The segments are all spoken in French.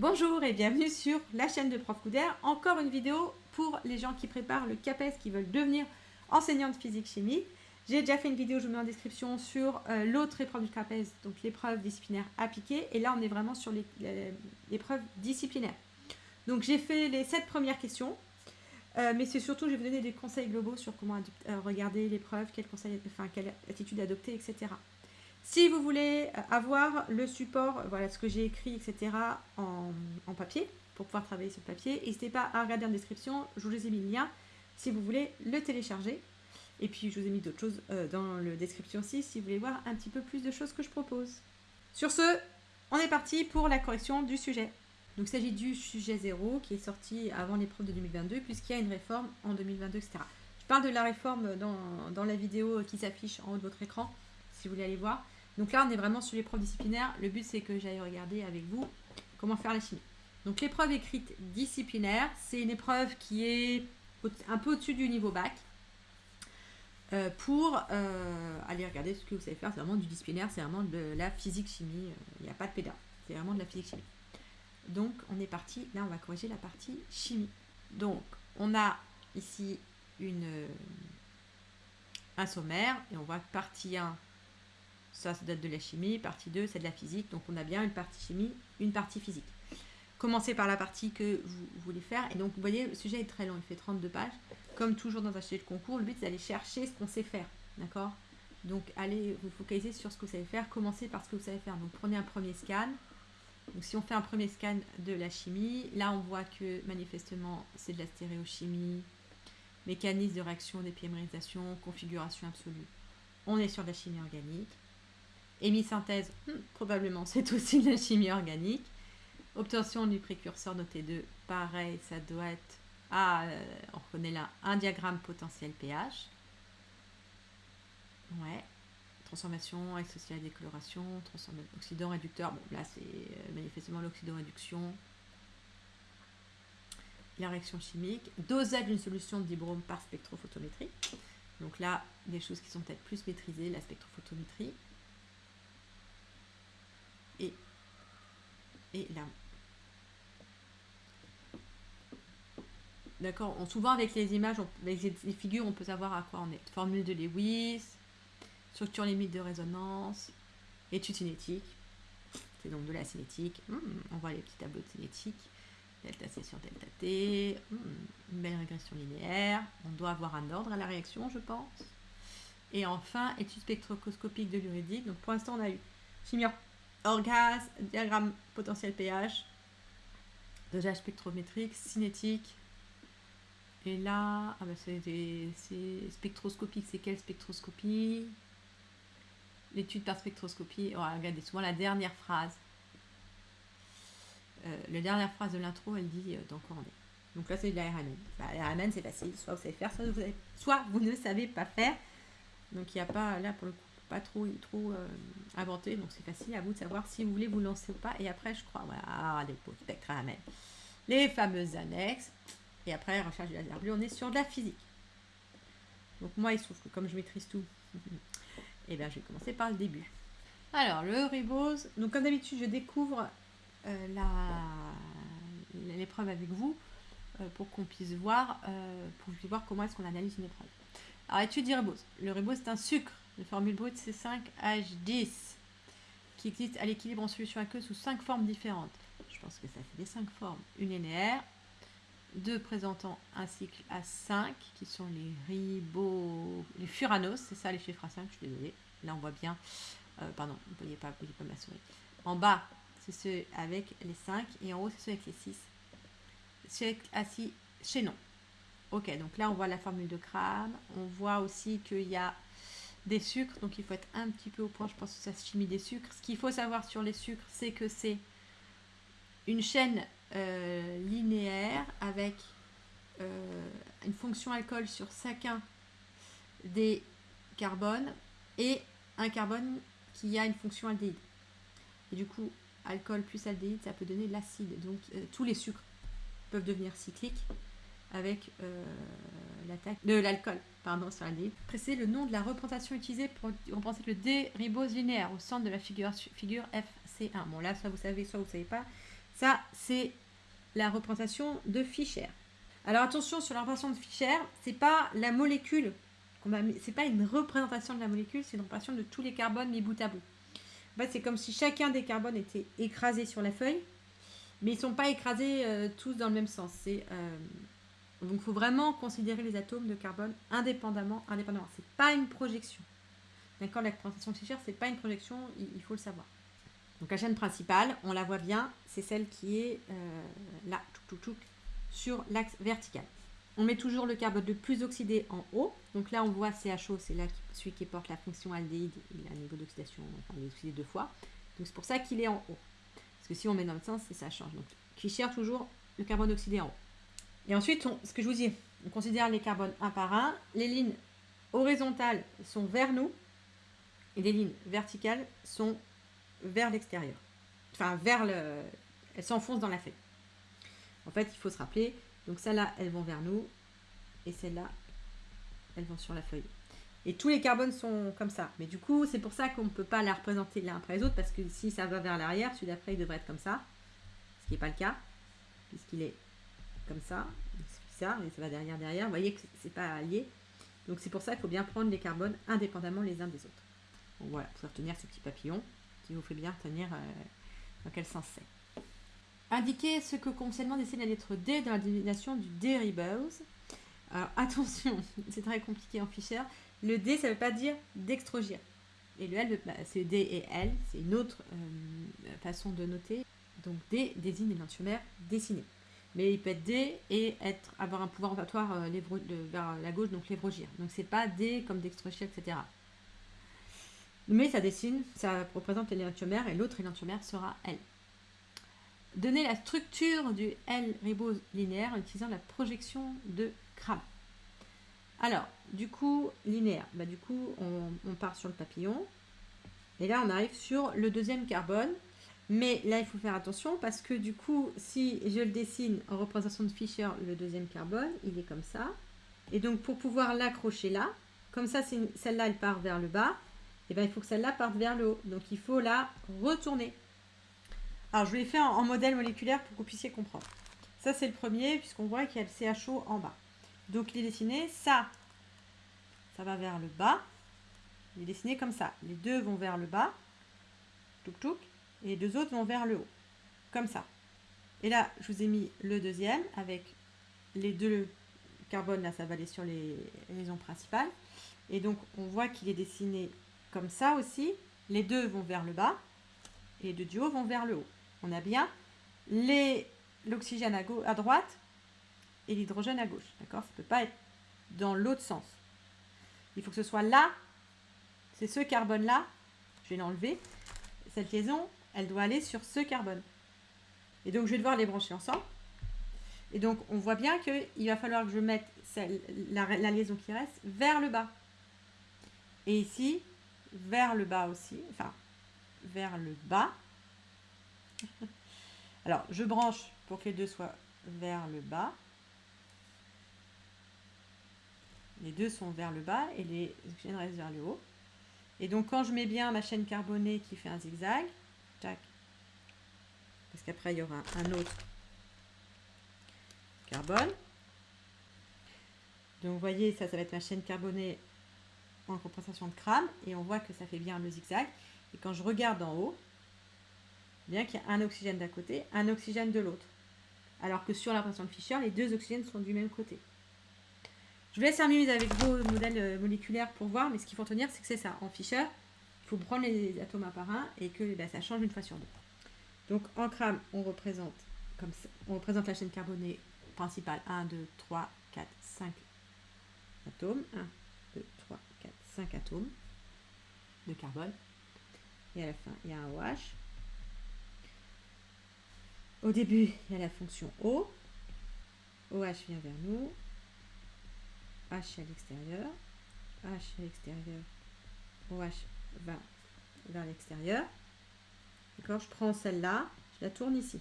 Bonjour et bienvenue sur la chaîne de Prof Couder. Encore une vidéo pour les gens qui préparent le CAPES, qui veulent devenir enseignants de physique-chimie. J'ai déjà fait une vidéo, je vous mets en description, sur euh, l'autre épreuve du CAPES, donc l'épreuve disciplinaire appliquée. Et là, on est vraiment sur l'épreuve disciplinaire. Donc j'ai fait les sept premières questions. Euh, mais c'est surtout, je vais vous donner des conseils globaux sur comment euh, regarder l'épreuve, enfin, quelle attitude adopter, etc. Si vous voulez euh, avoir le support, voilà ce que j'ai écrit, etc. En, papier, pour pouvoir travailler sur le papier, n'hésitez pas à regarder en description, je vous ai mis le lien si vous voulez le télécharger. Et puis je vous ai mis d'autres choses dans la description aussi si vous voulez voir un petit peu plus de choses que je propose. Sur ce, on est parti pour la correction du sujet. Donc il s'agit du sujet 0 qui est sorti avant l'épreuve de 2022 puisqu'il y a une réforme en 2022, etc. Je parle de la réforme dans, la vidéo qui s'affiche en haut de votre écran si vous voulez aller voir. Donc là on est vraiment sur l'épreuve disciplinaire. Le but c'est que j'aille regarder avec vous comment faire la chimie. Donc l'épreuve écrite disciplinaire, c'est une épreuve qui est un peu au-dessus du niveau bac. Euh, pour euh, aller regarder ce que vous savez faire, c'est vraiment du disciplinaire, c'est vraiment de la physique-chimie, il n'y a pas de pédale, c'est vraiment de la physique-chimie. Donc, on est parti, là, on va corriger la partie chimie. Donc, on a ici une, un sommaire, et on voit que partie 1, ça, ça date de la chimie, partie 2, c'est de la physique, donc on a bien une partie chimie, une partie physique. Commencez par la partie que vous voulez faire, et donc, vous voyez, le sujet est très long, il fait 32 pages. Comme toujours dans un sujet de concours, le but, c'est d'aller chercher ce qu'on sait faire, d'accord? Donc, allez vous focaliser sur ce que vous savez faire, commencez par ce que vous savez faire. Donc, prenez un premier scan, donc si on fait un premier scan de la chimie, là on voit que manifestement c'est de la stéréochimie, mécanisme de réaction d'épimérisation, configuration absolue. On est sur de la chimie organique. Hémisynthèse, hmm, probablement c'est aussi de la chimie organique. Obtention du précurseur noté 2, pareil, ça doit être, ah, euh, on reconnaît là, un diagramme potentiel pH. Ouais, transformation associée à la décoloration, oxydant réducteur, bon là c'est euh, manifestement l'oxydant-réduction, la réaction chimique, dosage d'une solution de dibrome par spectrophotométrie, donc là des choses qui sont peut-être plus maîtrisées, la spectrophotométrie, et, et là. D'accord, souvent avec les images, avec les figures, on peut savoir à quoi on est. Formule de Lewis, structure limite de résonance, étude cinétique, c'est donc de la cinétique, hmm, on voit les petits tableaux de cinétique, delta C sur delta T, hmm, une belle régression linéaire, on doit avoir un ordre à la réaction je pense. Et enfin, étude spectroscopique de l'uridique, donc pour l'instant on a eu. Chimie orgasme, diagramme potentiel pH, dosage spectrométrique, cinétique, et là, ah bah c'est spectroscopique, c'est quelle spectroscopie? L'étude par spectroscopie, oh, regardez souvent la dernière phrase. Euh, la dernière phrase de l'intro, elle dit euh, dans quoi on est. Donc là, c'est de la RMN. Bah, la RMN, c'est facile. Soit vous savez faire, soit vous, soit vous ne savez pas faire. Donc il n'y a pas, là, pour le coup, pas trop, trop euh, inventé. Donc c'est facile à vous de savoir si vous voulez vous lancer ou pas. Et après, je crois, voilà, ah, les RMN. Les fameuses annexes. Et après, recherche du laser bleu, on est sur de la physique. Donc moi, il se trouve que comme je maîtrise tout, Et eh bien, je vais commencer par le début. Alors, le ribose. Donc, comme d'habitude, je découvre euh, l'épreuve avec vous euh, pour qu'on puisse voir, pour voir comment est-ce qu'on analyse une épreuve. Alors, étude du ribose. Le ribose, c'est un sucre de formule brute C5H10 qui existe à l'équilibre en solution aqueuse sous cinq formes différentes. Je pense que ça fait des cinq formes. Une linéaire, deux présentant un cycle à 5 qui sont les ribos, les furanos, c'est ça les chiffres à 5, je suis désolée. Là on voit bien, euh, pardon, vous ne voyez pas, vous voyez pas ma souris. En bas, c'est ceux avec les 5 et en haut, c'est ceux avec les 6. Cycle à 6 chaînons. Ok, donc là on voit la formule de crâne. On voit aussi qu'il y a des sucres, donc il faut être un petit peu au point, je pense que ça se chimie des sucres. Ce qu'il faut savoir sur les sucres, c'est que c'est une chaîne euh, linéaire avec euh, une fonction alcool sur chacun des carbones et un carbone qui a une fonction aldéhyde. Et du coup, alcool plus aldéhyde, ça peut donner l'acide. Donc euh, tous les sucres peuvent devenir cycliques avec de l'alcool pardon, sur l'aldéhyde. Précisez le nom de la représentation utilisée pour représenter le déribose linéaire au centre de la figure, figure FC1. Bon là, soit vous savez, soit vous savez pas Ça, c'est la représentation de Fischer. Alors attention sur la représentation de Fischer, c'est pas la molécule c'est pas une représentation de la molécule, c'est une représentation de tous les carbones mis bout à bout. En fait, c'est comme si chacun des carbones était écrasé sur la feuille, mais ils sont pas écrasés euh, tous dans le même sens. C'est euh, donc il faut vraiment considérer les atomes de carbone indépendamment, indépendamment. C'est pas une projection. D'accord, la représentation de Fischer, c'est pas une projection, il, faut le savoir. Donc la chaîne principale, on la voit bien, c'est celle qui est euh, là, sur l'axe vertical. On met toujours le carbone le plus oxydé en haut. Donc là, on voit CHO, c'est là celui qui porte la fonction aldéhyde. Il a un niveau d'oxydation, enfin, il est oxydé deux fois. Donc c'est pour ça qu'il est en haut. Parce que si on met dans le sens, ça change. Donc Fischer, toujours le carbone oxydé en haut. Et ensuite, ce que je vous dis, on considère les carbones un par un. Les lignes horizontales sont vers nous et les lignes verticales sont vers l'extérieur. Enfin, vers le... Elles s'enfoncent dans la feuille. En fait, il faut se rappeler, donc celles-là, elles vont vers nous, et celles-là, elles vont sur la feuille. Et tous les carbones sont comme ça. Mais du coup, c'est pour ça qu'on ne peut pas la représenter l'un après les autres, parce que si ça va vers l'arrière, celui d'après, il devrait être comme ça, ce qui n'est pas le cas, puisqu'il est comme ça, et ça va derrière, derrière. Vous voyez que c'est pas allié. Donc c'est pour ça qu'il faut bien prendre les carbones indépendamment les uns des autres. Voilà, pour retenir ce petit papillon qui vous fait bien retenir euh, dans quel sens c'est. Indiquer ce que concernant dessine la lettre D dans la dénomination du derivables. Alors attention, c'est très compliqué en Fischer. Le D, ça ne veut pas dire d'extrogir. Et le L, c'est D et L, c'est une autre euh, façon de noter. Donc D désigne l'entiomère dessiné. Mais il peut être D et avoir un pouvoir rotatoire euh, vers la gauche, donc lévrogir. Donc c'est pas D comme d'extrogir, etc. Mais ça dessine, ça représente l'énantiomère et l'autre énantiomère sera L. Donner la structure du L-ribose linéaire en utilisant la projection de Kram. Alors, du coup, linéaire, bah, du coup, on, part sur le papillon. Et là, on arrive sur le deuxième carbone. Mais là, il faut faire attention parce que du coup, si je le dessine en représentation de Fischer, le deuxième carbone, il est comme ça. Et donc, pour pouvoir l'accrocher là, comme ça, celle-là, elle part vers le bas, et bien il faut que celle-là parte vers le haut. Donc, il faut la retourner. Alors, je l'ai fait en, modèle moléculaire pour que vous puissiez comprendre. Ça, c'est le premier, puisqu'on voit qu'il y a le CHO en bas. Donc, il est dessiné, ça, ça va vers le bas. Il est dessiné comme ça. Les deux vont vers le bas. Touk touk. Et deux autres vont vers le haut. Comme ça. Et là, je vous ai mis le deuxième avec les deux carbones. Là, ça va aller sur les raisons principales. Et donc, on voit qu'il est dessiné comme ça aussi. Les deux vont vers le bas. Et les deux du haut vont vers le haut on a bien l'oxygène à, à, droite et l'hydrogène à gauche. D'accord? Ça ne peut pas être dans l'autre sens. Il faut que ce soit là. C'est ce carbone-là. Je vais l'enlever. Cette liaison, elle doit aller sur ce carbone. Et donc, je vais devoir les brancher ensemble. Et donc, on voit bien qu'il va falloir que je mette la, liaison qui reste vers le bas. Et ici, vers le bas aussi. Enfin, vers le bas. Alors, je branche pour que les deux soient vers le bas. Les deux sont vers le bas et les oxygènes restent vers le haut. Et donc, quand je mets bien ma chaîne carbonée qui fait un zigzag, parce qu'après, il y aura un autre carbone. Donc, vous voyez, ça, ça va être ma chaîne carbonée en compensation de crâne. Et on voit que ça fait bien le zigzag. Et quand je regarde en haut, bien qu'il y ait un oxygène d'un côté, un oxygène de l'autre. Alors que sur la pression de Fischer, les deux oxygènes sont du même côté. Je vous laisse terminer avec vos modèles euh, moléculaires pour voir, mais ce qu'il faut retenir, c'est que c'est ça. En Fischer, prendre les atomes un par un et que ben, ça change une fois sur deux. Donc en crame, on représente, comme on représente la chaîne carbonée principale 1, 2, 3, 4, 5 atomes. 1, 2, 3, 4, 5 atomes de carbone. Et à la fin, il y a un OH. Au début, il y a la fonction O. OH vient vers nous. H à l'extérieur. H à l'extérieur. OH vers l'extérieur. D'accord Je prends celle-là, je la tourne ici.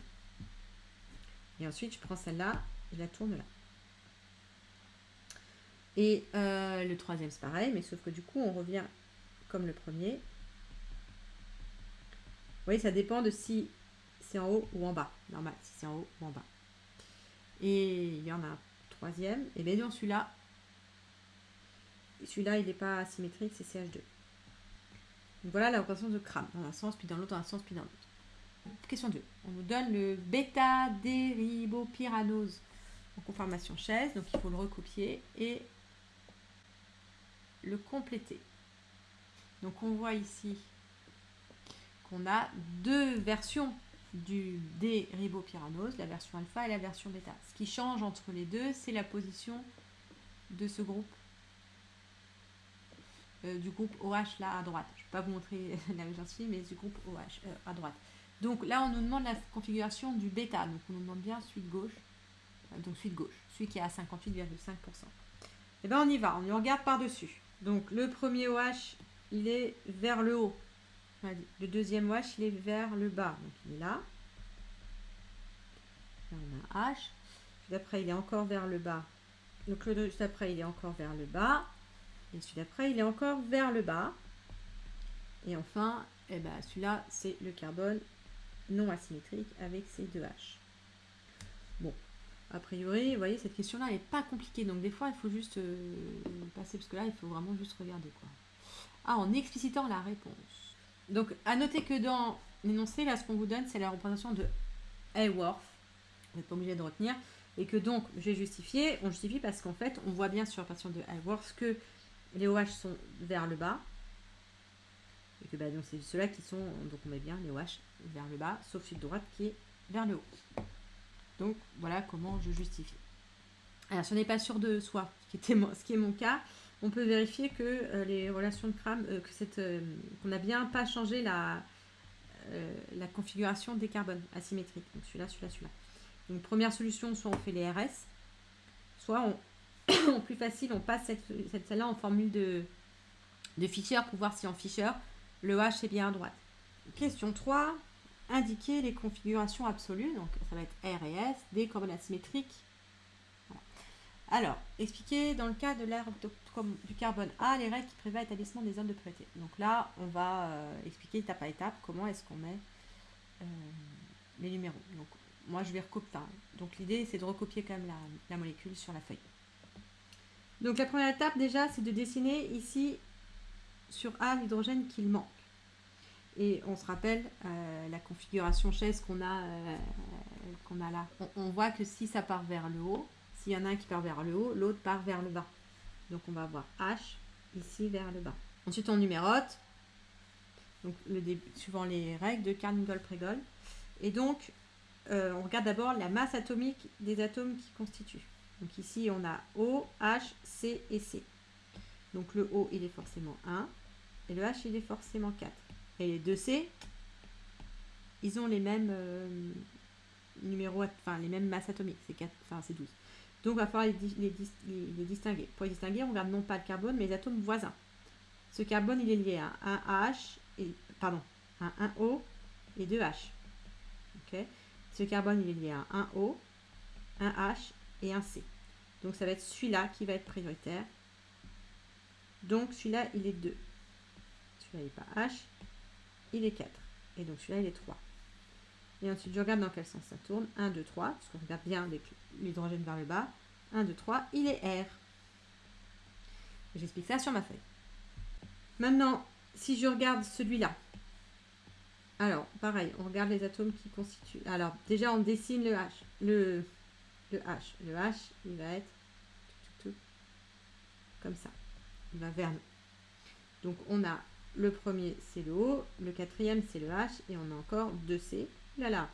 Et ensuite, je prends celle-là, je la tourne là. Et euh, le troisième, c'est pareil, mais sauf que du coup, on revient comme le premier. Vous voyez, ça dépend de si c'est en haut ou en bas. Normal, si c'est en haut ou en bas. Et il y en a un troisième. Et bien non, celui-là, celui-là, il n'est pas asymétrique, c'est CH2. Voilà la représentation de Cram, dans un sens, puis dans l'autre, dans un sens, puis dans l'autre. Question 2. On nous donne le bêta-déribopyranose en conformation chaise, donc il faut le recopier et le compléter. Donc on voit ici qu'on a deux versions du déribopyranose, la version alpha et la version bêta. Ce qui change entre les deux, c'est la position de ce groupe, du groupe OH là à droite. Je ne vais pas vous montrer la gentille, mais du groupe OH euh, à droite. Donc là, on nous demande la configuration du bêta. Donc on nous demande bien suite gauche. Euh, donc suite gauche, celui qui est à 58,5%. Et bien on y va, on y regarde par-dessus. Donc le premier OH, il est vers le haut. Le deuxième OH, il est vers le bas. Donc il est là. Là on a un H. D'après, il est encore vers le bas. Donc le juste après, il est encore vers le bas. Et celui d'après, il est encore vers le bas. Et enfin, eh ben, celui-là, c'est le carbone non asymétrique avec ses deux H. Bon, a priori, vous voyez, cette question-là n'est pas compliquée. Donc des fois, il faut juste euh, passer, parce que là, il faut vraiment juste regarder. quoi. Ah, en explicitant la réponse. Donc, à noter que dans l'énoncé, là, ce qu'on vous donne, c'est la représentation de Hayworth. Vous n'êtes pas obligé de retenir. Et que donc, j'ai justifié. On justifie parce qu'en fait, on voit bien sur la représentation de Hayworth que les OH sont vers le bas. Et que bah, c'est ceux-là qui sont, donc on met bien les OH vers le bas, sauf celui de droite qui est vers le haut. Donc voilà comment je justifie. Alors si on n'est pas sûr de soi, ce qui, était ce qui est mon cas, on peut vérifier que euh, les relations de crame, euh, que euh, qu'on n'a bien pas changé la, la configuration des carbones asymétriques. Donc celui-là, celui-là, celui-là. Donc première solution, soit on fait les RS, soit on, plus facile, on passe cette, celle-là en formule de, Fischer pour voir si en Fischer, le H est bien à droite. Question 3. Indiquer les configurations absolues. Donc, ça va être R et S des carbones asymétriques. Alors, expliquer dans le cas de l'air du carbone A les règles qui prévoient l'établissement des zones de priorité. Donc là, on va euh, expliquer étape par étape comment est-ce qu'on met euh, les numéros. Donc, moi, je vais recopier. Donc, l'idée, c'est de recopier quand même la molécule sur la feuille. Donc, la première étape, déjà, c'est de dessiner ici sur A l'hydrogène qu'il manque. Et on se rappelle euh, la configuration chaise qu'on a, euh, a là. On, voit que si ça part vers le haut, s'il y en a un qui part vers le haut, l'autre part vers le bas. Donc on va avoir H ici vers le bas. Ensuite on numérote, donc le début, suivant les règles de Carnegie-Pregol. Et donc euh, on regarde d'abord la masse atomique des atomes qui constituent. Donc ici on a O, H, C et C. Donc le O il est forcément 1 et le H il est forcément 4. Et les 2C, ils ont les mêmes euh, numéros, enfin les mêmes masses atomiques, c'est 4, enfin c'est 12. Donc il va falloir les, les, distinguer. Pour les distinguer, on regarde non pas le carbone, mais les atomes voisins. Ce carbone, il est lié à un H, et, pardon, à un O et deux H. Ce carbone, il est lié à un O, un H et un C. Donc ça va être celui-là qui va être prioritaire. Donc celui-là, il est 2. Celui-là, il n'est pas H il est 4. Et donc celui-là, il est 3. Et ensuite, je regarde dans quel sens ça tourne. 1, 2, 3, parce qu'on regarde bien l'hydrogène vers le bas. 1, 2, 3, il est R. J'explique ça sur ma feuille. Maintenant, si je regarde celui-là, alors, pareil, on regarde les atomes qui constituent. Alors, déjà, on dessine le H. Le, le H. Le H, il va être comme ça. Il va vers nous. Donc, on a le premier, c'est le O. Le quatrième, c'est le H. Et on a encore deux C. Là, là.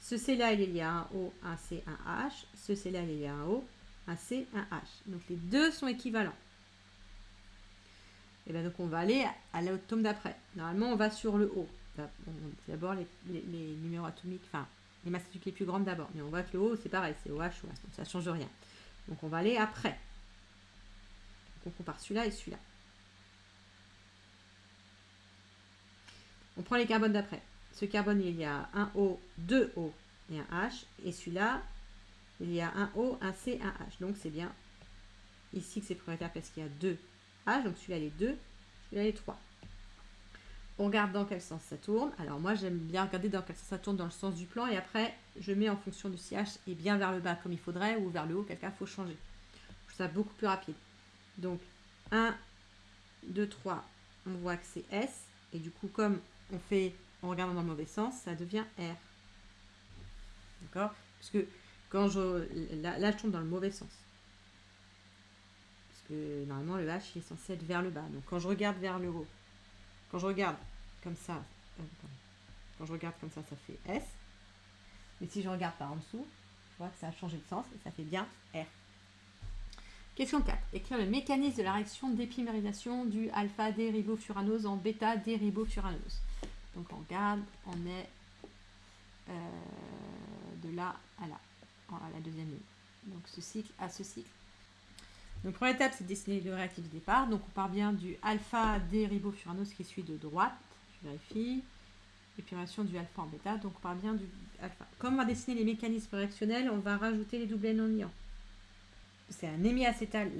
Ce C-là, il lié à un O, un C, un H. Ce C-là, il lié à un O, un C, un H. Donc, les deux sont équivalents. Et bien, donc, on va aller à l'atome d'après. Normalement, on va sur le O. D'abord, les, numéros atomiques, enfin, les masses les plus grandes d'abord. Mais on voit que le O, c'est pareil, c'est OH, OH. Donc, ça ne change rien. Donc, on va aller après. Donc, on compare celui-là et celui-là. On prend les carbones d'après. Ce carbone, il y a un O, deux O et un H. Et celui-là, il y a un O, un C, un H. Donc c'est bien ici que c'est prioritaire parce qu'il y a deux H. Donc celui-là, les deux. Celui-là, les trois. On regarde dans quel sens ça tourne. Alors moi j'aime bien regarder dans quel sens ça tourne dans le sens du plan et après je mets en fonction du sillage et bien vers le bas comme il faudrait ou vers le haut, quelqu'un faut changer. Je ça beaucoup plus rapide. Donc 1, 2, 3, on voit que c'est S et du coup comme on fait en regardant dans le mauvais sens, ça devient R. D'accord? Parce que quand je... Là, je tombe dans le mauvais sens. Parce que normalement le H il est censé être vers le bas. Donc quand je regarde vers le haut, quand je regarde comme ça, euh, quand je regarde comme ça, ça fait S. Mais si je regarde par en dessous, je vois que ça a changé de sens et ça fait bien R. Question 4. Écrire le mécanisme de la réaction d'épimérisation du alpha-déribofuranose en bêta-déribofuranose. Donc on regarde, on est euh, de là à là, à la deuxième ligne. Donc ce cycle à ce cycle. Donc première étape, c'est de dessiner le réactif de départ. Donc on part bien du alpha-déribofuranose qui est celui de droite. Je vérifie. Épimérisation du alpha en bêta. Donc on part bien du alpha. Comme on va dessiner les mécanismes réactionnels, on va rajouter les doublets non liants c'est un hémiacétal,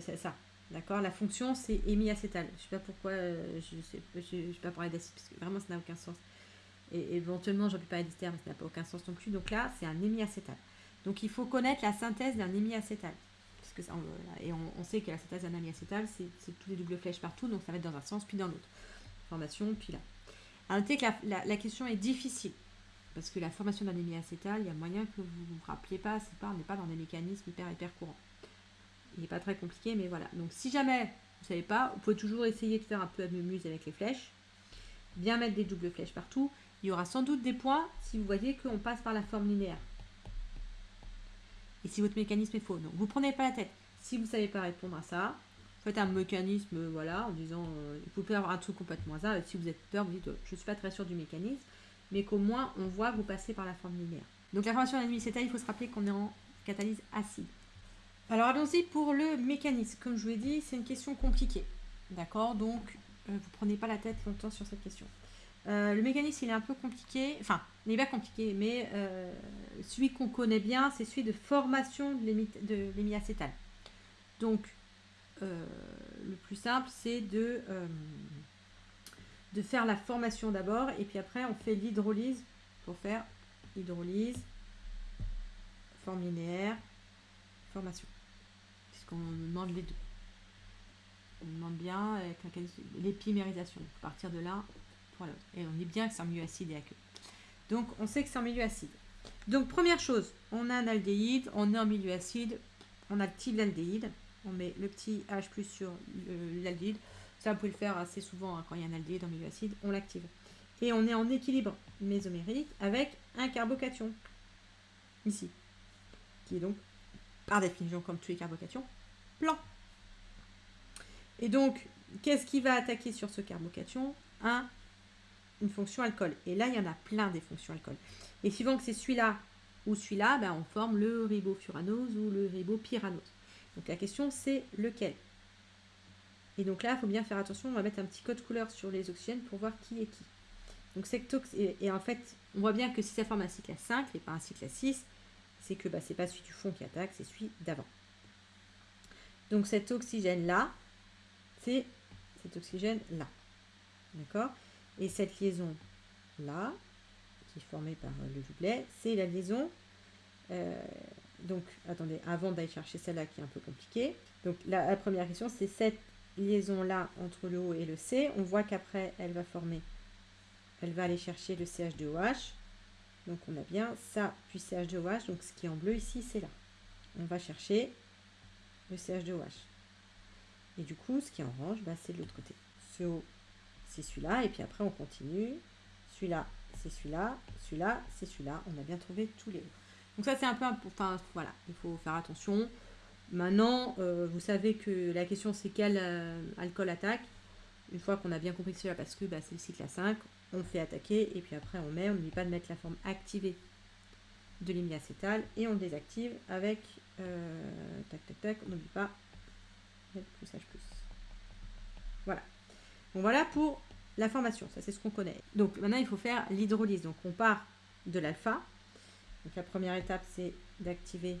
c'est ça. D'accord? La fonction, c'est hémiacétal. Je ne sais pas pourquoi, euh, je ne sais, je, pas parler d'acide, parce que vraiment, ça n'a aucun sens. Et éventuellement, j'aurais pu parler d'ester, mais ça n'a pas aucun sens non plus. Donc là, c'est un hémiacétal. Donc il faut connaître la synthèse d'un hémiacétal. Ça, et on, sait que la synthèse d'un hémiacétal, c'est tous les doubles flèches partout, donc ça va être dans un sens, puis dans l'autre. Formation, puis là. À noter que la, question est difficile. Parce que la formation d'un hémiacétal, il y a moyen que vous ne vous rappeliez pas, c'est pas, on n'est pas dans des mécanismes hyper hyper courants il n'est pas très compliqué, mais voilà. Donc si jamais vous ne savez pas, vous pouvez toujours essayer de faire un peu de muse avec les flèches. Bien mettre des doubles flèches partout. Il y aura sans doute des points si vous voyez qu'on passe par la forme linéaire. Et si votre mécanisme est faux. Donc vous ne prenez pas la tête. Si vous ne savez pas répondre à ça, faites un mécanisme, voilà, en disant, euh, il faut avoir un truc complètement hasard. Si vous êtes peur, vous dites, je ne suis pas très sûr du mécanisme, mais qu'au moins on voit vous passez par la forme linéaire. Donc la formation d'un il faut se rappeler qu'on est en catalyse acide. Alors allons-y pour le mécanisme. Comme je vous l'ai dit, c'est une question compliquée. D'accord? Donc, euh, vous prenez pas la tête longtemps sur cette question. Euh, le mécanisme, il est un peu compliqué. Enfin, il n'est pas compliqué, mais euh, celui qu'on connaît bien, c'est celui de formation de l'hémiacétal. Donc, le plus simple, c'est de, de faire la formation d'abord, et puis après, on fait l'hydrolyse pour faire hydrolyse, forme linéaire, formation on demande les deux. On demande bien l'épimérisation, partir de là pour l'autre. Et on est bien que c'est un milieu acide et aqueux. Donc on sait que c'est un milieu acide. Donc première chose, on a un aldéhyde, on est en milieu acide, on active l'aldéhyde, on met le petit H plus sur l'aldéhyde. Ça, vous pouvez le faire assez souvent hein, quand il y a un aldéhyde en milieu acide, on l'active. Et on est en équilibre mésomérique avec un carbocation, ici, qui est donc, par définition, comme tous les carbocations, plan. Et donc, qu'est-ce qui va attaquer sur ce carbocation? Un, une fonction alcool. Et là, il y en a plein des fonctions alcool. Et suivant que c'est celui-là ou celui-là, ben, on forme le ribofuranose ou le ribopyranose. Donc la question, c'est lequel? Et donc là, il faut bien faire attention, on va mettre un petit code couleur sur les oxygènes pour voir qui est qui. Donc et, et, en fait, on voit bien que si ça forme un cycle à 5 et pas un cycle à 6, c'est que bah, c'est pas celui du fond qui attaque, c'est celui d'avant. Donc cet oxygène-là, c'est cet oxygène-là. D'accord? Et cette liaison-là, qui est formée par le doublet, c'est la liaison. Euh, donc, attendez, avant d'aller chercher celle-là qui est un peu compliquée. Donc, la, première question, c'est cette liaison-là entre le O et le C. On voit qu'après, elle va former, elle va aller chercher le CH2OH. Donc, on a bien ça, puis CH2OH. Donc, ce qui est en bleu ici, c'est là. On va chercher le CH2OH. Et du coup, ce qui est orange, bah, c'est de l'autre côté. Ce haut, c'est celui-là. Et puis après, on continue. Celui-là, c'est celui-là. Celui-là, c'est celui-là. On a bien trouvé tous les hauts. Donc ça, c'est un peu... Enfin, voilà, il faut faire attention. Maintenant, euh, vous savez que la question, c'est quel euh, alcool attaque. Une fois qu'on a bien compris que c'est là, parce que bah, c'est le cycle à 5, on fait attaquer. Et puis après, on met. On n'oublie pas de mettre la forme activée de l'imiacétal. Et on le désactive avec euh, tac, tac, tac, on n'oublie pas. plus H. Voilà. Bon, voilà pour la formation. Ça, c'est ce qu'on connaît. Donc, maintenant, il faut faire l'hydrolyse. Donc, on part de l'alpha. Donc, la première étape, c'est d'activer.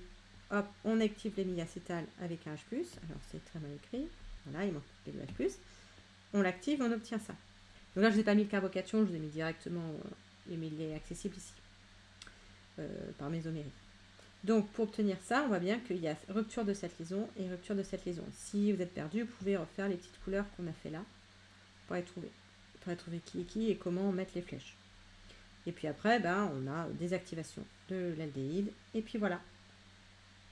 Hop, on active l'hémiacétal avec un H+. Alors, c'est très mal écrit. Voilà, il manque le H+. On l'active, on obtient ça. Donc là, je vous ai pas mis le carbocation, je vous ai mis directement, euh, mais il est accessible ici, euh, par mésomérie. Donc, pour obtenir ça, on voit bien qu'il y a rupture de cette liaison et rupture de cette liaison. Si vous êtes perdu, vous pouvez refaire les petites couleurs qu'on a fait là pour être trouvé. Pour trouvé qui est qui et comment mettre les flèches. Et puis après, ben, on a désactivation de l'aldéhyde. Et puis voilà.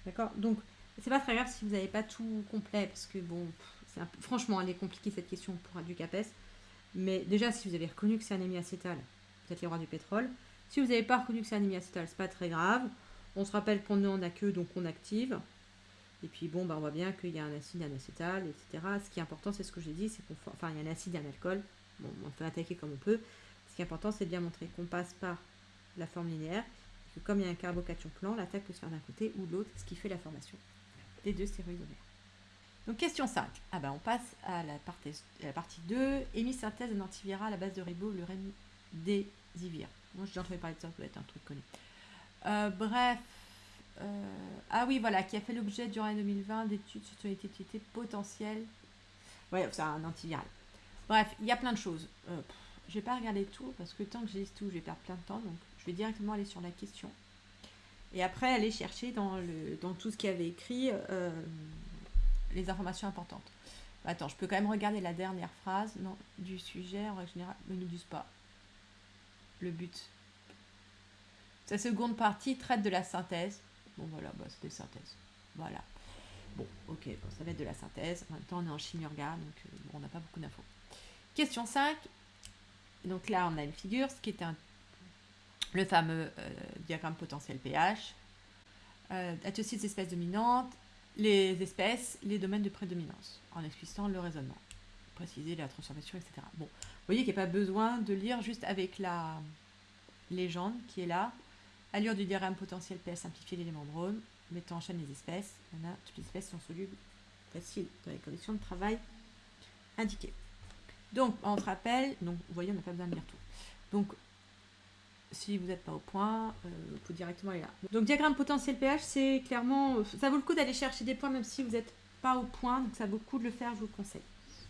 D'accord? Donc, c'est pas très grave si vous n'avez pas tout complet, parce que bon, franchement, elle est compliquée cette question pour du CAPES. Mais déjà, si vous avez reconnu que c'est anémie acétale, vous êtes les rois du pétrole. Si vous n'avez pas reconnu que c'est anémie acétale, c'est pas très grave. On se rappelle qu'on n'en a que, donc on active. Et puis bon, bah, on voit bien qu'il y a un acide, un acétal, etc. Ce qui est important, c'est ce que j'ai dit, c'est qu'on il y a un acide un alcool. Bon, on peut attaquer comme on peut. Ce qui est important, c'est de bien montrer qu'on passe par la forme linéaire. que comme il y a un carbocation plan, l'attaque peut se faire d'un côté ou de l'autre, ce qui fait la formation des deux stéroïdes Donc question 5. Ah ben on passe à la partie, la partie 2. Hémisynthèse d'un antiviral à base de ribot, le remdesivir. Moi j'ai entendu parler de ça, ça doit être un truc connu. Euh, bref, euh, ah oui, voilà, qui a fait l'objet durant l'année 2020 d'études sur son utilité potentielle. Ouais, c'est un antiviral. Bref, il y a plein de choses. Euh, je vais pas regarder tout parce que tant que j'ai tout, je vais perdre plein de temps. Donc, je vais directement aller sur la question. Et après, aller chercher dans, tout ce qu'il avait écrit euh, les informations importantes. Attends, je peux quand même regarder la dernière phrase non, du sujet en règle générale. Ne nous disent pas le but. Sa seconde partie traite de la synthèse. Bon, voilà, bah, c'est des synthèses. Voilà. Bon, ok, ça va être de la synthèse. En même temps, on est en chimie donc euh, on n'a pas beaucoup d'infos. Question 5. Donc là, on a une figure, ce qui est le fameux euh, diagramme potentiel pH. Euh, des espèces dominantes, les espèces, les domaines de prédominance, en expliquant le raisonnement, préciser la transformation, etc. Bon, vous voyez qu'il n'y a pas besoin de lire juste avec la légende qui est là, Allure du diagramme potentiel PS simplifié l'élément de Rome, mettant en chaîne les espèces. On a toutes les espèces sont solubles faciles dans les conditions de travail indiquées. Donc, on se rappelle, donc vous voyez, on n'a pas besoin de lire tout. Donc, si vous n'êtes pas au point, euh, vous directement aller là. Donc, diagramme potentiel pH, c'est clairement. Ça vaut le coup d'aller chercher des points, même si vous n'êtes pas au point, donc ça vaut le coup de le faire, je vous le conseille.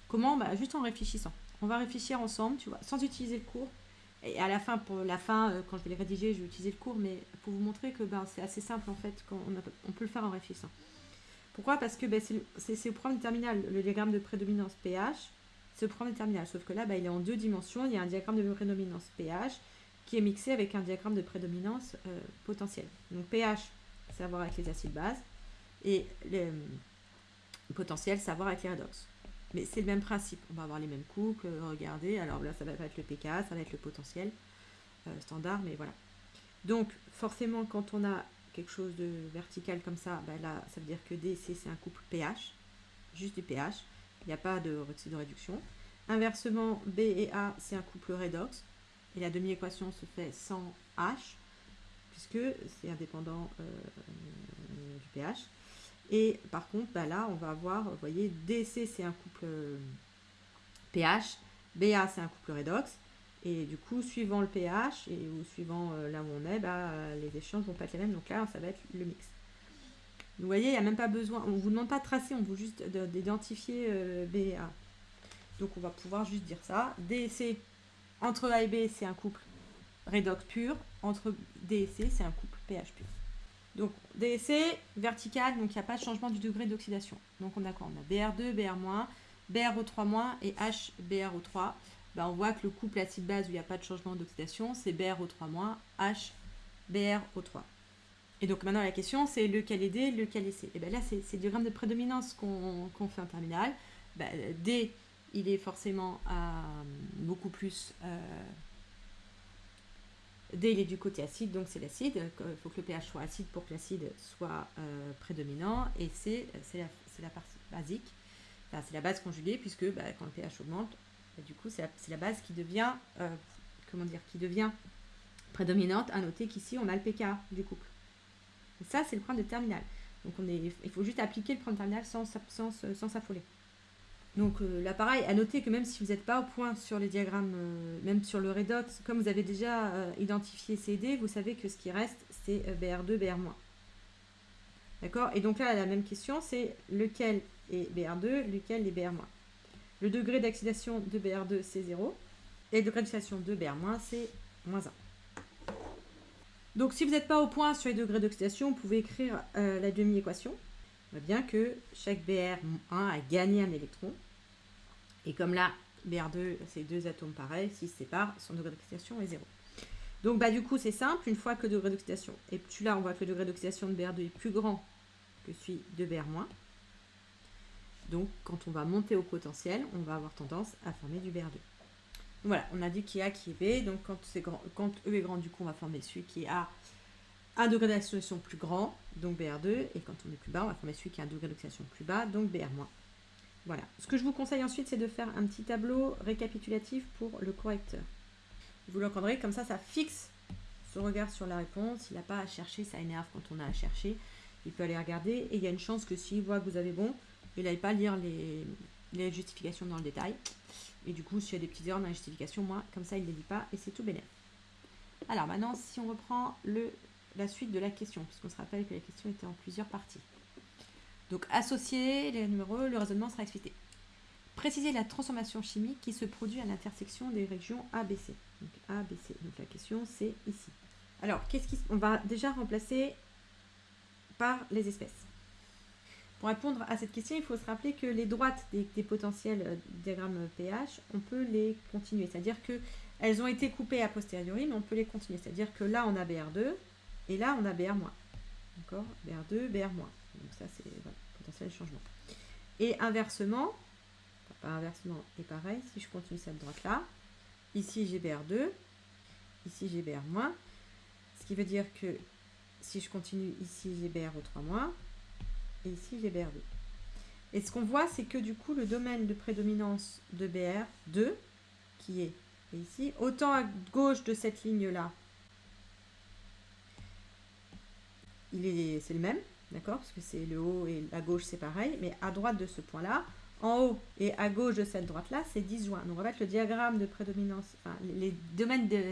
Comment? Bah, Juste en réfléchissant. On va réfléchir ensemble, tu vois, sans utiliser le cours. Et à la fin, pour la fin, euh, quand je vais les rédiger, je vais utiliser le cours, mais pour vous montrer que ben, c'est assez simple en fait, quand on, peut le faire en réfléchissant. Pourquoi? Parce que ben, c'est au problème terminal, le diagramme de prédominance pH, c'est au problème terminal. Sauf que là, ben, il est en deux dimensions. Il y a un diagramme de prédominance pH qui est mixé avec un diagramme de prédominance euh, potentielle. Donc pH, c'est à voir avec les acides bases, et le euh, potentiel, c'est à voir avec les redox. Mais c'est le même principe. On va avoir les mêmes coups regardez. Alors là, ça va être le PK, ça va être le potentiel euh, standard, mais voilà. Donc, forcément, quand on a quelque chose de vertical comme ça, ben là, ça veut dire que D C, c'est un couple pH, juste du pH. Il n'y a pas de, réduction. Inversement, B et A, c'est un couple redox. Et la demi-équation se fait sans H, puisque c'est indépendant euh, du pH. Et par contre, bah là, on va avoir, vous voyez, DC, c'est un couple pH, BA, c'est un couple redox. Et du coup, suivant le pH et ou suivant euh, là où on est, bah, les échanges vont pas être les mêmes. Donc là, ça va être le mix. Vous voyez, il n'y a même pas besoin, on ne vous demande pas de tracer, on vous juste d'identifier euh, B A. Donc on va pouvoir juste dire ça. DC, entre A et B, c'est un couple redox pur. Entre D et C, c'est un couple pH pur. Donc DSC, vertical, donc il n'y a pas de changement du degré d'oxydation. Donc on a quoi? On a BR2, BR-, BRO3- et HBRO3. Ben, on voit que le couple acide-base où il n'y a pas de changement d'oxydation, c'est BRO3-, HBRO3. Et donc maintenant la question c'est lequel est D, lequel est C? Et bien là c'est le diagramme de prédominance qu'on fait en terminale. Ben, D, il est forcément à beaucoup plus... Euh, D, il est du côté acide, donc c'est l'acide. Il faut que le pH soit acide pour que l'acide soit euh, prédominant. Et C, c'est la, partie basique. c'est la base conjuguée, puisque bah, quand le pH augmente, bah, du coup, c'est la, base qui devient, euh, comment dire, qui devient prédominante. À noter qu'ici, on a le pK du couple. Et ça, c'est le point de terminal. Donc, on est, il faut juste appliquer le point de terminal sans, sans, sans s'affoler. Donc euh, là, pareil, à noter que même si vous n'êtes pas au point sur les diagrammes, euh, même sur le redox, comme vous avez déjà euh, identifié CD, vous savez que ce qui reste, c'est BR2, BR-. D'accord? Et donc là, la même question, c'est lequel est BR2, lequel est BR-. Le degré d'oxydation de BR2, c'est 0. Et le degré d'oxydation de BR-, c'est moins 1. Donc si vous n'êtes pas au point sur les degrés d'oxydation, vous pouvez écrire euh, la demi-équation. On voit bien que chaque BR1 a gagné un électron. Et comme là, BR2, c'est deux atomes pareils, s'ils se séparent, son degré d'oxydation est 0. Donc bah, du coup, c'est simple, une fois que le degré d'oxydation est plus là, on voit que le degré d'oxydation de BR2 est plus grand que celui de BR-. Donc quand on va monter au potentiel, on va avoir tendance à former du BR2. Voilà, on a dit qui est A, qui est B. Donc quand, grand, quand E est grand, du coup, on va former celui qui a un degré d'oxydation plus grand, donc BR2. Et quand on est plus bas, on va former celui qui a un degré d'oxydation plus bas, donc BR-. Voilà. Ce que je vous conseille ensuite, c'est de faire un petit tableau récapitulatif pour le correcteur. Vous l'encadrez, comme ça, ça fixe son regard sur la réponse. Il n'a pas à chercher, ça énerve quand on a à chercher. Il peut aller regarder et il y a une chance que s'il voit que vous avez bon, il n'aille pas lire les justifications dans le détail. Et du coup, s'il y a des petites erreurs dans la justification, moi, comme ça, il ne les dit pas et c'est tout bénéf. Alors maintenant, si on reprend la suite de la question, puisqu'on se rappelle que la question était en plusieurs parties. Donc, associer les numéros, le raisonnement sera expliqué. Préciser la transformation chimique qui se produit à l'intersection des régions ABC. Donc, ABC. Donc, la question, c'est ici. Alors, qu'est-ce qui, on va déjà remplacer par les espèces. Pour répondre à cette question, il faut se rappeler que les droites des, potentiels euh, diagrammes pH, on peut les continuer. C'est-à-dire qu'elles ont été coupées a posteriori, mais on peut les continuer. C'est-à-dire que là, on a BR2, et là, on a BR-. D'accord? BR2, BR-. Donc ça, c'est voilà, potentiel changement. Et inversement, pas inversement, et pareil, si je continue cette droite-là, ici j'ai BR2, ici j'ai BR-, ce qui veut dire que si je continue ici j'ai BR au 3-, et ici j'ai BR2. Et ce qu'on voit, c'est que du coup, le domaine de prédominance de BR2, qui est ici, autant à gauche de cette ligne-là, c'est le même, d'accord? Parce que c'est le haut et la gauche, c'est pareil. Mais à droite de ce point-là, en haut et à gauche de cette droite-là, c'est disjoint. Donc en fait, le diagramme de prédominance, enfin, les domaines de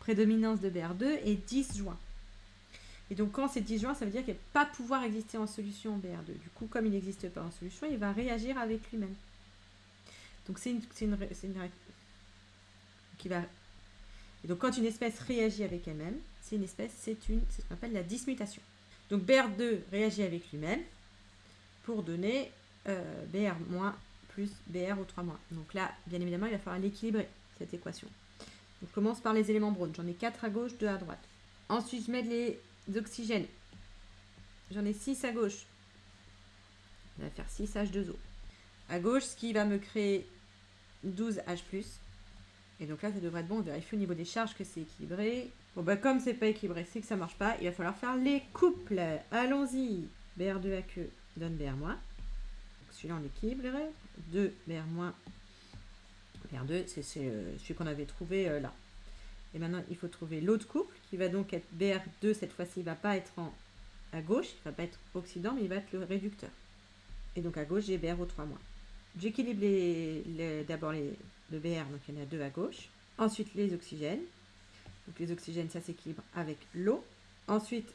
prédominance de BR2 est disjoint. Et donc, quand c'est disjoint, ça veut dire qu'il ne va pas pouvoir exister en solution BR2. Du coup, comme il n'existe pas en solution, il va réagir avec lui-même. Donc, c'est une, une, une, va... Et donc, quand une espèce réagit avec elle-même, c'est une espèce, c'est une, ce qu'on appelle la dismutation. Donc, BR2 réagit avec lui-même pour donner euh, BR- plus BR au 3-. Donc là, bien évidemment, il va falloir l'équilibrer, cette équation. Donc, je commence par les éléments browns. J'en ai 4 à gauche, 2 à droite. Ensuite, je mets les d'oxygène. J'en ai 6 à gauche. On va faire 6 H2O. À gauche, ce qui va me créer 12 H+. Et donc là, ça devrait être bon. On vérifie au niveau des charges que c'est équilibré. Bon, bah comme c'est pas équilibré, c'est que ça marche pas. Il va falloir faire les couples. Allons-y. BR2 queue donne BR-. Celui-là, on équilibre. 2 BR-. BR2, c'est euh, celui qu'on avait trouvé euh, là. Et maintenant, il faut trouver l'autre couple qui va donc être BR2. Cette fois-ci, il ne va pas être à gauche, il ne va pas être oxydant, mais il va être le réducteur. Et donc à gauche, j'ai BR au 3 J'équilibre les, d'abord les, le BR, donc il y en a deux à gauche. Ensuite, les oxygènes. Donc les oxygènes, ça s'équilibre avec l'eau. Ensuite,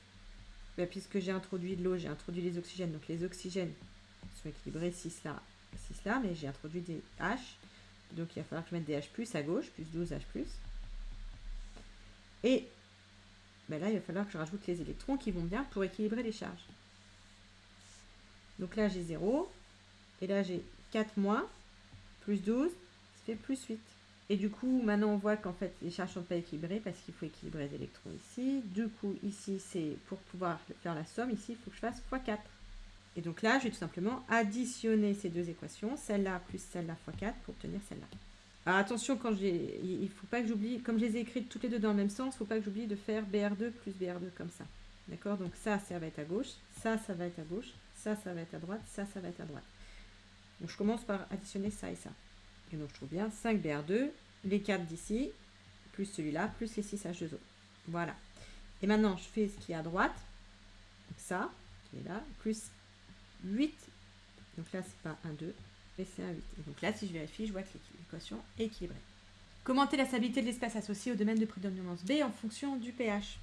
bah, puisque j'ai introduit de l'eau, j'ai introduit les oxygènes. Donc les oxygènes sont équilibrés 6 là, 6 là, mais j'ai introduit des H. Donc il va falloir que je mette des H+, à gauche, plus 12 H+. Et ben là, il va falloir que je rajoute les électrons qui vont bien pour équilibrer les charges. Donc là, j'ai 0. Et là, j'ai 4 moins, plus 12, ça fait plus 8. Et du coup, maintenant, on voit qu'en fait, les charges ne sont pas équilibrées parce qu'il faut équilibrer les électrons ici. Du coup, ici, c'est pour pouvoir faire la somme. Ici, il faut que je fasse x4. Et donc là, je vais tout simplement additionner ces deux équations, celle-là plus celle-là x 4 pour obtenir celle-là. Alors attention, quand il ne faut pas que j'oublie, comme je les ai écrites toutes les deux dans le même sens, il ne faut pas que j'oublie de faire BR2 plus BR2 comme ça. D'accord? Donc ça, ça va être à gauche, ça, ça va être à gauche, ça, ça va être à droite, ça, ça va être à droite. Donc je commence par additionner ça et ça. Et donc je trouve bien 5 BR2, les 4 d'ici, plus celui-là, plus les 6 H2O. Voilà. Et maintenant, je fais ce qui est à droite, donc ça, qui est là, plus 8, donc là c'est pas 1, 2, et c'est un 8. Et donc là, si je vérifie, je vois que l'équation est équilibrée. Commenter la stabilité de l'espace associé au domaine de prédominance B en fonction du pH.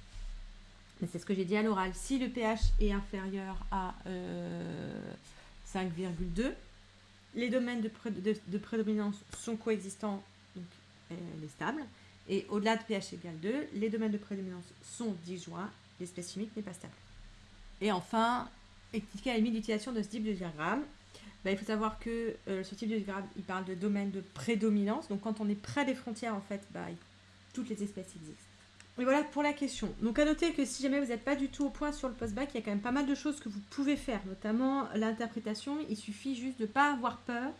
C'est ce que j'ai dit à l'oral. Si le pH est inférieur à 5,2, euh, les domaines de, prédominance sont coexistants. Donc elle est stable. Et au-delà de pH égale 2, les domaines de prédominance sont disjoints, l'espèce chimique n'est pas stable. Et enfin, expliquer la limite d'utilisation de ce type de diagramme. Bah, il faut savoir que euh, ce type de diagramme, il parle de domaine de prédominance. Donc quand on est près des frontières, en fait, bah, toutes les espèces existent. Et voilà pour la question. Donc à noter que si jamais vous n'êtes pas du tout au point sur le post-bac, il y a quand même pas mal de choses que vous pouvez faire, notamment l'interprétation. Il suffit juste de ne pas avoir peur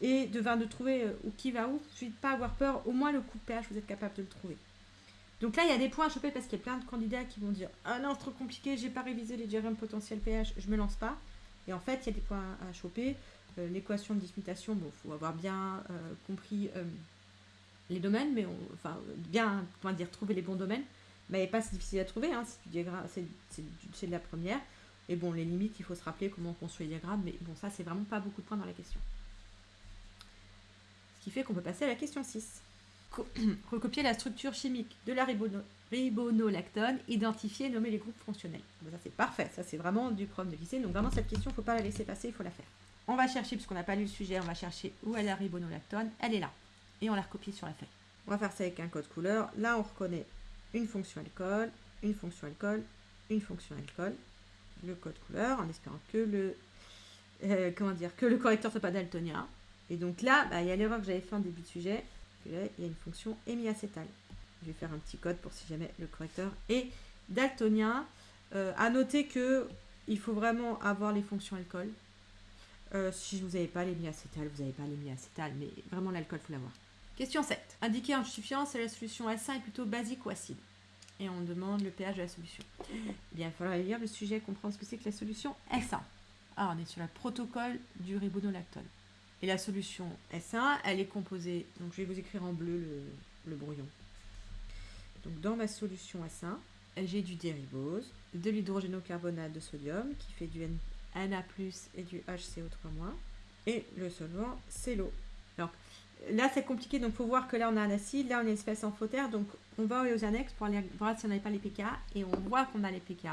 et de, de trouver euh, où qui va où. Il suffit de ne pas avoir peur, au moins le coup de pH, vous êtes capable de le trouver. Donc là, il y a des points à choper parce qu'il y a plein de candidats qui vont dire Ah non, c'est trop compliqué, j'ai pas révisé les diagrammes potentiels pH, je me lance pas. Et en fait, il y a des points à choper. Euh, l'équation de dismutation, bon, faut avoir bien euh, compris les domaines, mais enfin, bien, comment dire, trouver les bons domaines. Mais pas si difficile à trouver, hein, c'est de la première. Et bon, les limites, il faut se rappeler comment on construit les diagrammes, mais bon, ça, c'est vraiment pas beaucoup de points dans la question. Ce qui fait qu'on peut passer à la question 6. Recopier la structure chimique de la ribonolactone, identifier nommer les groupes fonctionnels. ça, c'est parfait, ça, c'est vraiment du problème de lycée. Donc, vraiment, cette question, il ne faut pas la laisser passer, il faut la faire. On va chercher, puisqu'on n'a pas lu le sujet, on va chercher où est la ribonolactone. Elle est là et on la recopie sur la feuille. On va faire ça avec un code couleur. Là, on reconnaît une fonction alcool, une fonction alcool, une fonction alcool, le code couleur, en espérant que le, euh, comment dire, que le correcteur soit pas daltonien. Et donc là, bah, il y a l'erreur que j'avais fait en début de sujet. il y a une fonction hémiacétale. Je vais faire un petit code pour si jamais le correcteur est daltonien. Euh, à noter que il faut vraiment avoir les fonctions alcool. Euh, si vous n'avez pas l'hémiacétal, vous n'avez pas l'hémiacétal, mais vraiment l'alcool, il faut l'avoir. Question 7. Indiquer en justifiant si la solution S1 est plutôt basique ou acide. Et on demande le pH de la solution. Eh bien, il faudra lire le sujet, comprendre ce que c'est que la solution S1. Alors, on est sur le protocole du ribonolactone. Et la solution S1, elle est composée, donc je vais vous écrire en bleu le, brouillon. Donc dans ma solution S1, j'ai du déribose, de l'hydrogénocarbonate de sodium qui fait du Na+, et du HCO3-, et le solvant, c'est l'eau. Là, c'est compliqué, donc il faut voir que là, on a un acide, là, on a une espèce amphotère, donc on va aux annexes pour aller voir si on n'avait pas les pK, et on voit qu'on a les pK.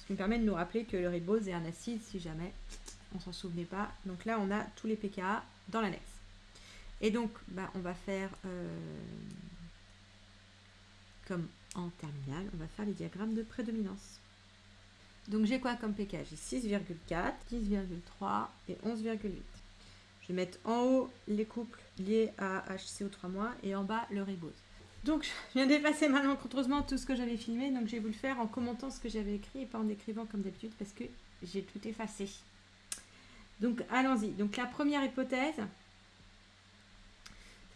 Ce qui me permet de nous rappeler que le ribose est un acide, si jamais on s'en souvenait pas. Donc là, on a tous les pK dans l'annexe. Et donc, bah, on va faire, euh, comme en terminale, on va faire les diagrammes de prédominance. Donc j'ai quoi comme pK J'ai 6,4, 10,3 et 11,8. Je vais mettre en haut les couples liés à HCO3- et en bas le ribose. Donc, je viens d'effacer malencontreusement tout ce que j'avais filmé, donc je vais vous le faire en commentant ce que j'avais écrit et pas en écrivant comme d'habitude parce que j'ai tout effacé. Donc, allons-y. Donc, la première hypothèse,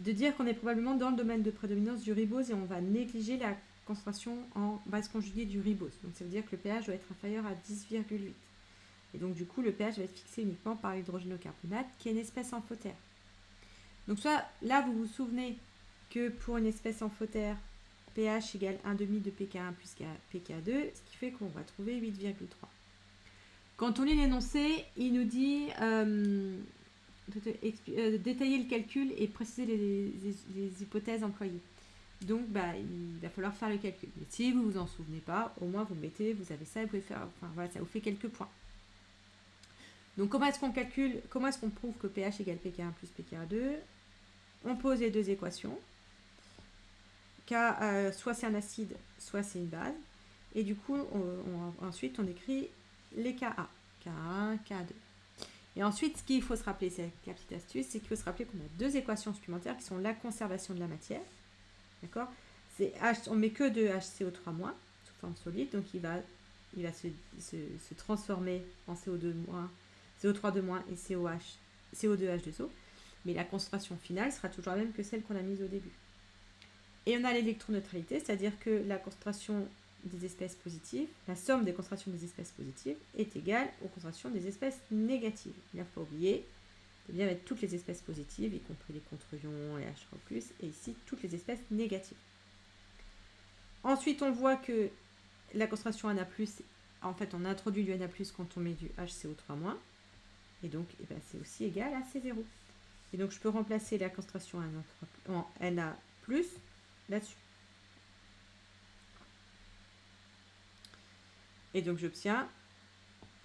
de dire qu'on est probablement dans le domaine de prédominance du ribose et on va négliger la concentration en base conjuguée du ribose. Donc, ça veut dire que le pH doit être inférieur à 10,8. Et donc, du coup, le pH va être fixé uniquement par l'hydrogénocarbonate, qui est une espèce amphotère. Donc, soit là, vous vous souvenez que pour une espèce amphotère, pH égale 1,5 de pK1 plus pK2, ce qui fait qu'on va trouver 8,3. Quand on lit l'énoncé, il nous dit euh, euh, détailler le calcul et préciser les, hypothèses employées. Donc, bah, il va falloir faire le calcul. Mais si vous vous en souvenez pas, au moins vous mettez, vous avez ça, vous pouvez faire, enfin voilà, ça vous fait quelques points. Donc comment est-ce qu'on calcule, comment est-ce qu'on prouve que pH égale pK1 plus pK2 On pose les deux équations. K, euh, soit c'est un acide, soit c'est une base. Et du coup, ensuite, on écrit les Ka. K1, K2. Et ensuite, ce qu'il faut se rappeler, c'est la petite astuce, c'est qu'il faut se rappeler qu'on a deux équations supplémentaires qui sont la conservation de la matière. D'accord? On met que de HCO3- sous forme solide, donc il va, il va se, se transformer en CO2- CO3 de moins et COH, CO2H2O. Mais la concentration finale sera toujours la même que celle qu'on a mise au début. Et on a l'électroneutralité, c'est-à-dire que la concentration des espèces positives, la somme des concentrations des espèces positives est égale aux concentrations des espèces négatives. Il ne faut pas oublier de bien mettre toutes les espèces positives, y compris les contre-ions, les H3+, et ici toutes les espèces négatives. Ensuite, on voit que la concentration Na+, en fait, on introduit du Na+, quand on met du HCO3-. Et donc, eh ben, c'est aussi égal à C0. Et donc, je peux remplacer la concentration en Na là-dessus. Et donc, j'obtiens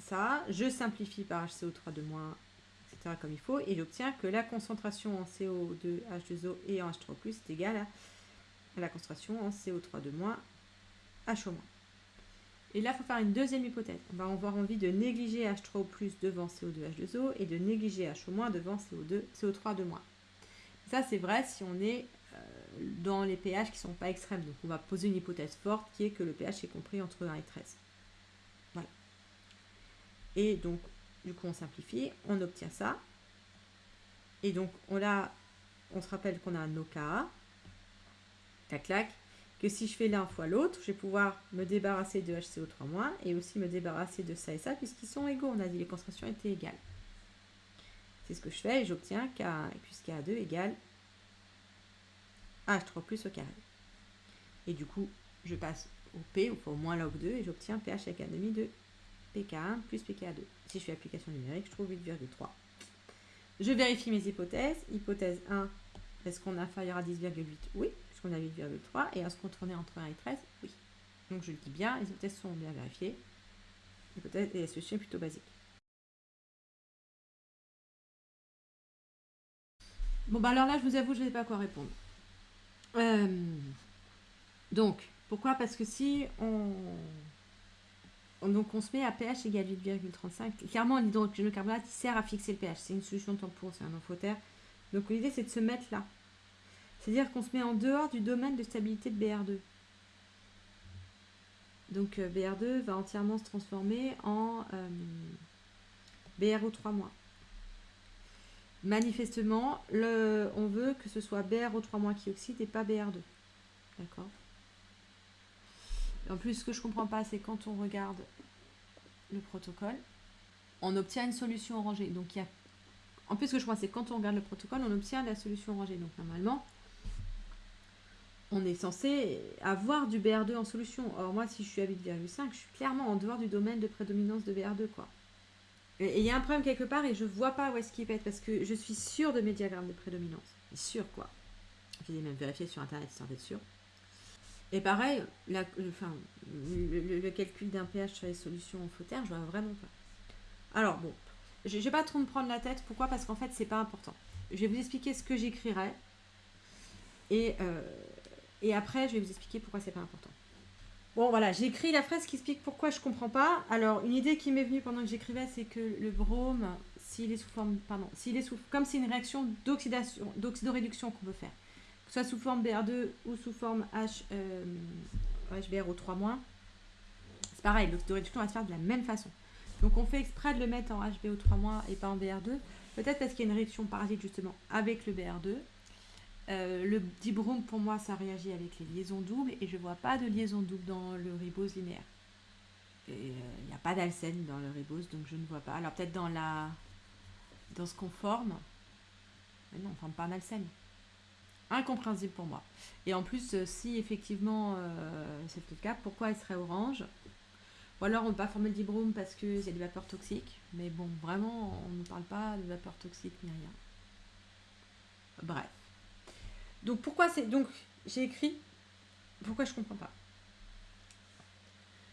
ça. Je simplifie par HCO3 de moins, etc. comme il faut, et j'obtiens que la concentration en CO2, H2O et en H3+, est égale à, la concentration en CO3 de moins, H au moins. Et là, il faut faire une deuxième hypothèse. On va avoir envie de négliger H3 plus devant CO2, H2O et de négliger H au moins devant CO2, CO3 de moins. Ça, c'est vrai si on est euh, dans les pH qui ne sont pas extrêmes. Donc, on va poser une hypothèse forte qui est que le pH est compris entre 1 et 13. Et donc, du coup, on simplifie, on obtient ça. Et donc, on, a, on se rappelle qu'on a un OKA. Tac, clac. Que si je fais l'un fois l'autre, je vais pouvoir me débarrasser de HCO3- et aussi me débarrasser de ça et ça, puisqu'ils sont égaux. On a dit les concentrations étaient égales. C'est ce que je fais et j'obtiens K1 plus K2 égale H3 plus au carré. Et du coup, je passe au P, au moins log 2, et j'obtiens pH avec 1,5 de PK1 plus PK2. Si je fais application numérique, je trouve 8,3. Je vérifie mes hypothèses. Hypothèse 1, est-ce qu'on est inférieur à 10,8 Oui, puisqu'on a 8,3. Et est-ce qu'on tournait entre 1 et 13 Oui. Donc je le dis bien, les hypothèses sont bien vérifiées. L'hypothèse et la solution est plutôt basique. Bon, bah alors là, je vous avoue, je ne sais pas quoi répondre. Euh, donc, pourquoi? Parce que si on, donc on se met à pH égale 8,35, clairement l'hydrocarbonate sert à fixer le pH, c'est une solution de tampon, c'est un amphotère. Donc l'idée c'est de se mettre là. C'est-à-dire qu'on se met en dehors du domaine de stabilité de BR2. Donc euh, BR2 va entièrement se transformer en euh, BRO3-. Manifestement, on veut que ce soit BRO3- qui oxyde et pas BR2. D'accord? En plus, ce que je ne comprends pas, c'est quand on regarde le protocole, on obtient une solution orangée. Donc, il y a... En plus, ce que je crois, c'est quand on regarde le protocole, on obtient la solution orangée. Donc, normalement, on est censé avoir du BR2 en solution. Or, moi, si je suis à 8,5, je suis clairement en dehors du domaine de prédominance de BR2, quoi. Et il y a un problème quelque part et je vois pas où est-ce qu'il pète parce que je suis sûre de mes diagrammes de prédominance. Sûr quoi. J'ai même vérifié sur internet sans être sûr. Et pareil, enfin, le, calcul d'un pH sur les solutions en fauteuil, je vois vraiment pas. Alors bon, je ne vais pas trop me prendre la tête. Pourquoi? Parce qu'en fait, c'est pas important. Je vais vous expliquer ce que j'écrirai. Et, euh, et après, je vais vous expliquer pourquoi c'est pas important. Bon, voilà, j'ai écrit la phrase qui explique pourquoi je comprends pas. Alors, une idée qui m'est venue pendant que j'écrivais, c'est que le brome, s'il est sous forme, pardon, s'il est sous, comme c'est une réaction d'oxydation, d'oxydoréduction qu'on veut faire, soit sous forme BR2 ou sous forme H, euh, HBRO3-, c'est pareil, l'oxydoréduction va se faire de la même façon. Donc, on fait exprès de le mettre en HBO3- et pas en BR2, peut-être parce qu'il y a une réaction parasite justement avec le BR2, euh, le dibrome, pour moi, ça réagit avec les liaisons doubles et je ne vois pas de liaison double dans le ribose linéaire. Il n'y euh, a pas d'alcène dans le ribose, donc je ne vois pas. Alors peut-être dans la dans ce qu'on forme, mais non, on ne forme pas un alcène. Incompréhensible pour moi. Et en plus, euh, si effectivement c'est le cas, pourquoi il serait orange? Ou alors on ne peut pas former le dibrome parce qu'il y a des vapeurs toxiques. Mais bon, vraiment, on ne parle pas de vapeurs toxiques ni rien. Bref. Donc pourquoi c'est. Donc j'ai écrit. Pourquoi je comprends pas?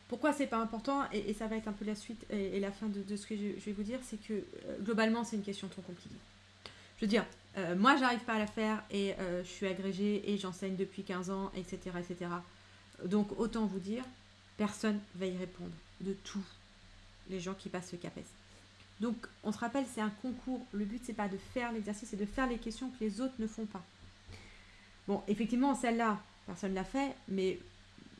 Pourquoi c'est pas important? Et, ça va être un peu la suite et, la fin de, ce que je, vais vous dire, c'est que euh, globalement c'est une question trop compliquée. Je veux dire, euh, moi j'arrive pas à la faire et euh, je suis agrégée et j'enseigne depuis 15 ans, etc., etc. Donc autant vous dire, personne va y répondre de tous les gens qui passent le CAPES. Donc on se rappelle, c'est un concours. Le but c'est pas de faire l'exercice, c'est de faire les questions que les autres ne font pas. Bon, effectivement, celle-là, personne ne l'a fait, mais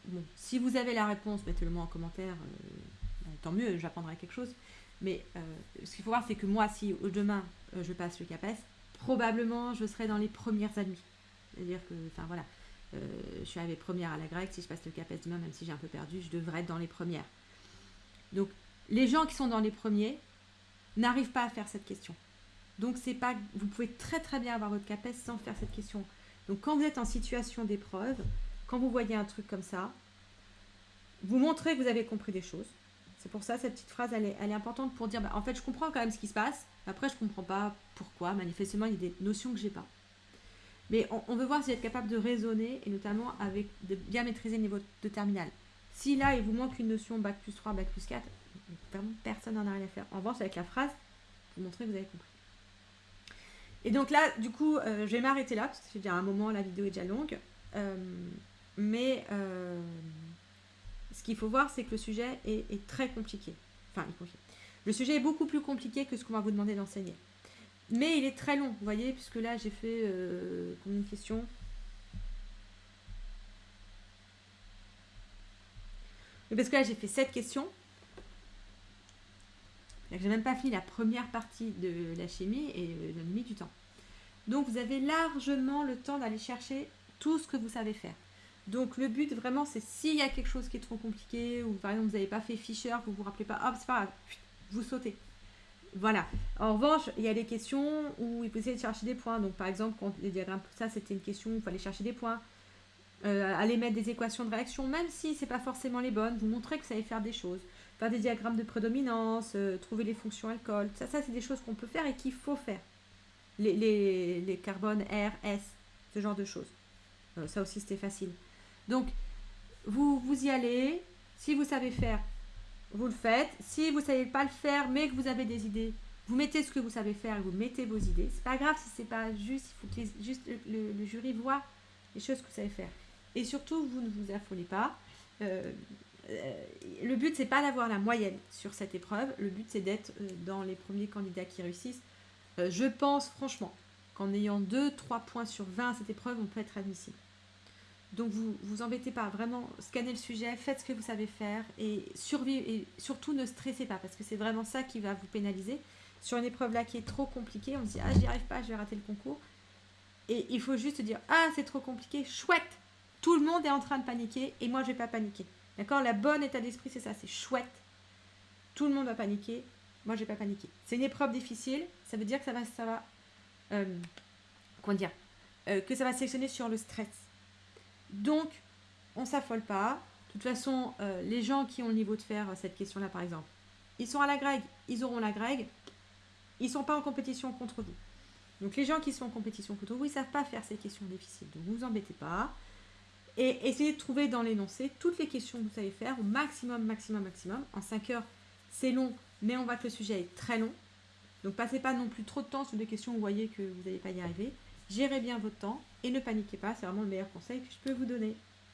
bon, si vous avez la réponse, mettez-le moi en commentaire, euh, tant mieux, j'apprendrai quelque chose. Mais euh, ce qu'il faut voir, c'est que moi, si demain euh, je passe le CAPES, probablement je serai dans les premières admis. C'est-à-dire que, enfin voilà, je suis arrivée première à la grecque, si je passe le CAPES demain, même si j'ai un peu perdu, je devrais être dans les premières. Donc, les gens qui sont dans les premiers n'arrivent pas à faire cette question. Donc, c'est pas, vous pouvez très très bien avoir votre CAPES sans faire cette question. Donc quand vous êtes en situation d'épreuve, quand vous voyez un truc comme ça, vous montrez que vous avez compris des choses. C'est pour ça cette petite phrase, elle est, importante pour dire, bah, en fait, je comprends quand même ce qui se passe. Après, je ne comprends pas pourquoi. Manifestement, il y a des notions que je n'ai pas. Mais on, veut voir si vous êtes capable de raisonner et notamment avec de bien maîtriser le niveau de terminal. Si là, il vous manque une notion bac plus 3, bac plus 4, personne n'en a rien à faire. En revanche, avec la phrase, vous montrez que vous avez compris. Et donc là, du coup, euh, je vais m'arrêter là, parce que c'est déjà un moment, la vidéo est déjà longue. Euh, mais euh, ce qu'il faut voir, c'est que le sujet est, très compliqué. Enfin. Le sujet est beaucoup plus compliqué que ce qu'on va vous demander d'enseigner. Mais il est très long, vous voyez, puisque là, j'ai fait euh, combien de questions Parce que là, j'ai fait 7 questions. J'ai même pas fini la première partie de la chimie et euh, j'ai mis du temps. Donc, vous avez largement le temps d'aller chercher tout ce que vous savez faire. Donc, le but vraiment, c'est s'il y a quelque chose qui est trop compliqué ou par exemple, vous n'avez pas fait Fischer, vous vous rappelez pas, hop, c'est pas grave, vous sautez. Voilà. En revanche, il y a des questions où il faut essayer de chercher des points. Donc, par exemple, quand les diagrammes, ça, c'était une question où il fallait chercher des points. Euh, aller mettre des équations de réaction, même si c'est pas forcément les bonnes, vous montrez que vous savez faire des choses. Faire des diagrammes de prédominance, euh, trouver les fonctions alcool. Ça, ça c'est des choses qu'on peut faire et qu'il faut faire. Les, les, les carbones R, S, ce genre de choses. Euh, ça aussi, c'était facile. Donc, vous, y allez. Si vous savez faire, vous le faites. Si vous ne savez pas le faire, mais que vous avez des idées, vous mettez ce que vous savez faire et vous mettez vos idées. C'est pas grave si c'est pas juste, il faut que juste le, jury voit les choses que vous savez faire. Et surtout, vous ne vous affolez pas. Euh, euh, le but, c'est pas d'avoir la moyenne sur cette épreuve. Le but, c'est d'être euh, dans les premiers candidats qui réussissent. Je pense franchement qu'en ayant 2-3 points sur 20 à cette épreuve, on peut être admissible. Donc vous vous embêtez pas, vraiment scannez le sujet, faites ce que vous savez faire et et surtout ne stressez pas parce que c'est vraiment ça qui va vous pénaliser. Sur une épreuve là qui est trop compliquée, on se dit ah j'y arrive pas, je vais rater le concours. Et il faut juste dire ah c'est trop compliqué, chouette. Tout le monde est en train de paniquer et moi je vais pas paniquer. D'accord? La bonne état d'esprit c'est ça, c'est chouette. Tout le monde va paniquer, moi je vais pas paniquer. C'est une épreuve difficile, ça veut dire que ça va ça va euh, Euh, que ça va sélectionner sur le stress. Donc, on s'affole pas. De toute façon, euh, les gens qui ont le niveau de faire euh, cette question-là, par exemple, ils sont à la grègue, ils auront la grègue. Ils sont pas en compétition contre vous. Donc, les gens qui sont en compétition contre vous, ils savent pas faire ces questions difficiles. Donc, vous vous embêtez pas. Et essayez de trouver dans l'énoncé toutes les questions que vous savez faire au maximum, maximum, maximum. En 5 heures, c'est long, mais on voit que le sujet est très long. Donc, passez pas non plus trop de temps sur des questions où vous voyez que vous n'allez pas y arriver. Gérez bien votre temps et ne paniquez pas, c'est vraiment le meilleur conseil que je peux vous donner.